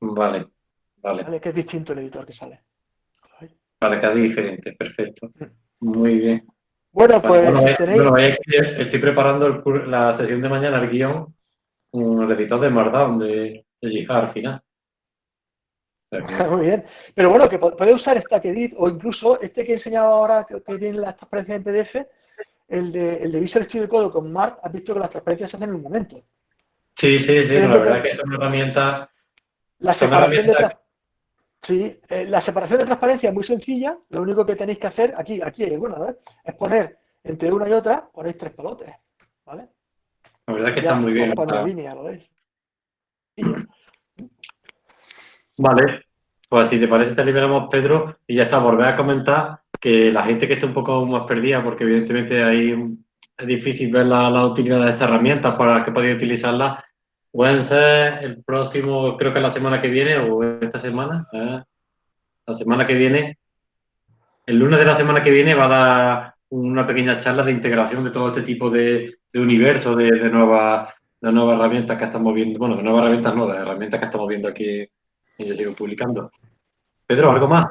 Vale, vale. ¿vale? Que es distinto el editor que sale. Vale, cada diferente, perfecto. Muy bien. Bueno, Vale, pues bueno, si vaya- tenéis. bueno, estoy preparando el cur- la sesión de mañana, el guion, el editor de Markdown de, de Jihad al final. Que- Muy bien. Pero bueno, que podéis usar StackEdit o incluso este que he enseñado ahora, que, que tiene las transparencias en PDF, el de, el de Visual Studio Code con Mark, has visto que las transparencias se hacen en un momento. Sí, sí, sí, la que- verdad que es una herramienta. La Son separación de herramientas- tra- sí, eh, la separación de transparencia es muy sencilla. Lo único que tenéis que hacer, aquí, aquí. Es poner entre una y otra, ponéis tres palotes, ¿vale? La verdad que Ya, está muy bien. ¿lo. Vale, pues si te parece te liberamos Pedro y ya está, volver a comentar que la gente que esté un poco más perdida, porque evidentemente ahí es difícil ver la, la utilidad de esta herramienta para que podáis utilizarla, pueden ser el próximo, creo que la semana que viene o esta semana, eh, la semana que viene, el lunes de la semana que viene va a dar una pequeña charla de integración de todo este tipo de, de universo, de, de nuevas de nuevas herramientas que estamos viendo, bueno, de nuevas herramientas no, de herramientas que estamos viendo aquí y yo sigo publicando. Pedro, ¿algo más?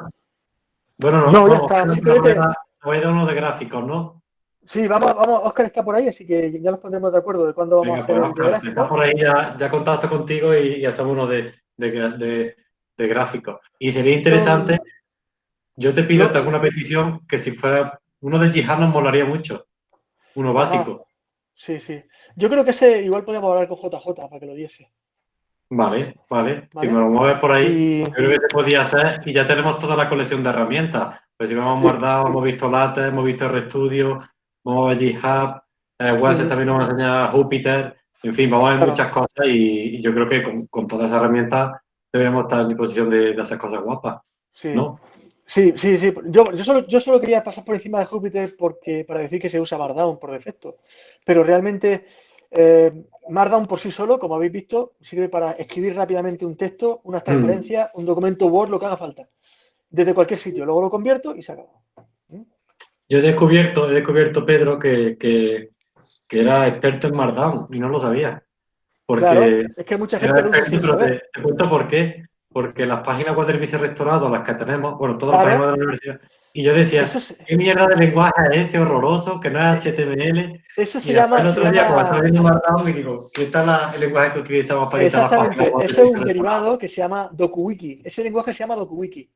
Bueno, no, No, ya está, simplemente- dar uno de gráficos, ¿no? Sí, vamos, vamos, Oscar está por ahí, así que ya nos pondremos de acuerdo de cuándo vamos Venga, a hacer pues el Oscar, si gráfico. estás por ahí ya, ya contacto contigo y, y hacemos uno de, de, de- de gráficos. Y sería interesante, yo te pido, te hago una petición, que si fuera uno de Jihad nos molaría mucho. Uno básico. Sí, sí. Yo creo que ese igual podríamos hablar con JJ para que lo diese. Vale, vale. Vale. Si me lo mueves por ahí, Y- yo creo que se podía hacer y ya tenemos toda la colección de herramientas. Pues si hemos Sí. guardado, hemos visto Latex, hemos visto RStudio, vamos a ver GitHub, eh, también nos va a enseñar Jupyter, en fin, vamos a ver Claro. muchas cosas y, y yo creo que con, con todas esas herramientas deberíamos estar en disposición de, de hacer cosas guapas, Sí. ¿no? Sí, sí, sí. Yo, yo, solo, yo solo quería pasar por encima de Jupyter porque, para decir que se usa Markdown por defecto. Pero realmente eh, Markdown por sí solo, como habéis visto, sirve para escribir rápidamente un texto, Mm. unas transparencias, un documento Word, lo que haga falta. Desde cualquier sitio. Luego lo convierto y se acabó. Yo he descubierto, he descubierto Pedro, que, que, que era experto en Markdown y no lo sabía. Porque Claro, es que mucha gente Era pero te cuento por qué. Porque las páginas web del vicerrectorado, las que tenemos, bueno, todas las páginas de la universidad, y yo decía, Eso, es- ¿qué mierda de lenguaje es este horroroso que no es HTML? eso se Y llama. el otro día, cuando estaba viendo Markdown, y digo, si está la- el lenguaje que utilizamos para editar las páginas web ese es un derivado que se llama DokuWiki. Ese lenguaje se llama DokuWiki.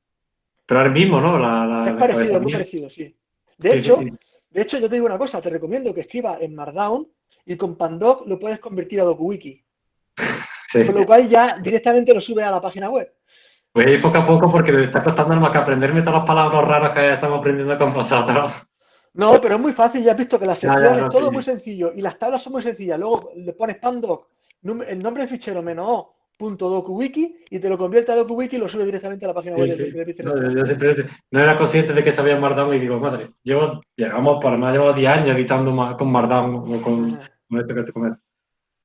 Pero el mismo, ¿no? La, la- Es parecido, muy mía. parecido, sí. De Sí, sí, hecho, sí. de hecho, yo te digo una cosa, te recomiendo que escribas en Markdown y con Pandoc lo puedes convertir a DokuWiki. Sí. Con lo cual ya directamente lo subes a la página web. Voy a ir poco a poco porque me está costando más que aprenderme todas las palabras raras que estamos aprendiendo con vosotros. No, pero es muy fácil, ya has visto que la Ya, ya, sección no, es todo sí. muy sencillo y las tablas son muy sencillas. Luego le pones Pandoc, el nombre del fichero menos o punto DokuWiki y te lo convierte a DokuWiki y lo sube directamente a la página Sí, web sí. del No, yo, siempre no era consciente de que sabía Markdown y digo, madre, llevo, llegamos por más, llevo 10 años editando con Markdown o con, con esto que te comento.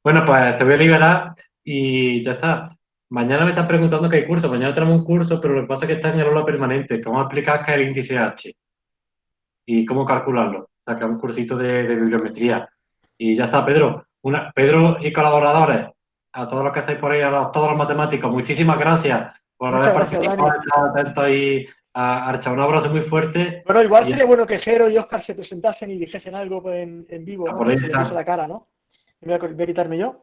Bueno, pues te voy a liberar y ya está. Mañana me están preguntando que hay curso. Mañana tenemos un curso, pero lo que pasa es que está en el aula permanente, que vamos a explicar qué es el índice H y cómo calcularlo. O sea, que es un cursito de, de bibliometría. Y ya está, Pedro. Una, Pedro y colaboradores, a todos los que estáis por ahí, a los- todos los matemáticos, muchísimas gracias por Muchas haber gracias, participado, atentos ahí a Archa. Un abrazo muy fuerte. Bueno, igual sería bueno que Jero y Oscar se presentasen y dijesen algo en, en vivo, Ah, ¿no? por ahí está. la cara, ¿no? Me voy, a, voy a quitarme yo.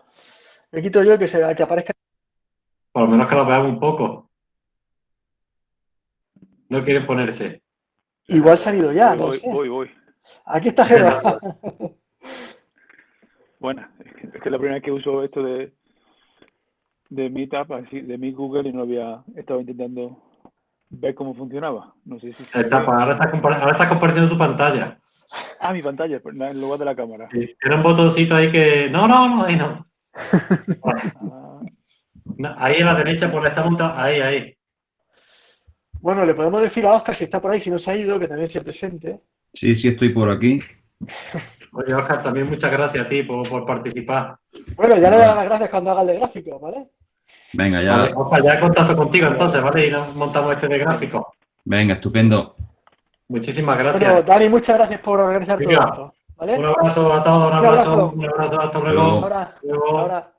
Me quito yo que, se, que aparezca Por lo menos que lo veamos un poco. No quieren ponerse. Igual se han ido ya, voy, no voy, sé. voy, voy. Aquí está Jero. Bueno, es que, es la primera vez que uso esto de, de Meetup, así, de mi Google, y no había estado intentando ver cómo funcionaba. No sé si... se Está, ahora, estás ahora estás compartiendo tu pantalla. Ah, mi pantalla, en lugar de la cámara. Sí, Tiene un botoncito ahí que. No, no, no, ahí no. Ah, No, Ahí a la derecha, por la está montado. Ahí, ahí. Bueno, le podemos decir a Oscar si está por ahí, si no se ha ido, que también se presente. Sí, sí, estoy por aquí. Oye, Oscar, también muchas gracias a ti por, por participar. Bueno, ya le daré las gracias cuando haga el de gráfico, ¿vale? Venga, ya. Vale, Oscar, ya he contacto contigo entonces, ¿vale? Y nos montamos este de gráfico. Venga, estupendo. Muchísimas Bueno, gracias. Dani, muchas gracias por organizar todo esto. ¿Vale? Un abrazo a todos, un Un abrazo, abrazo. un abrazo, hasta Luego. luego. Ahora, Luego. ahora.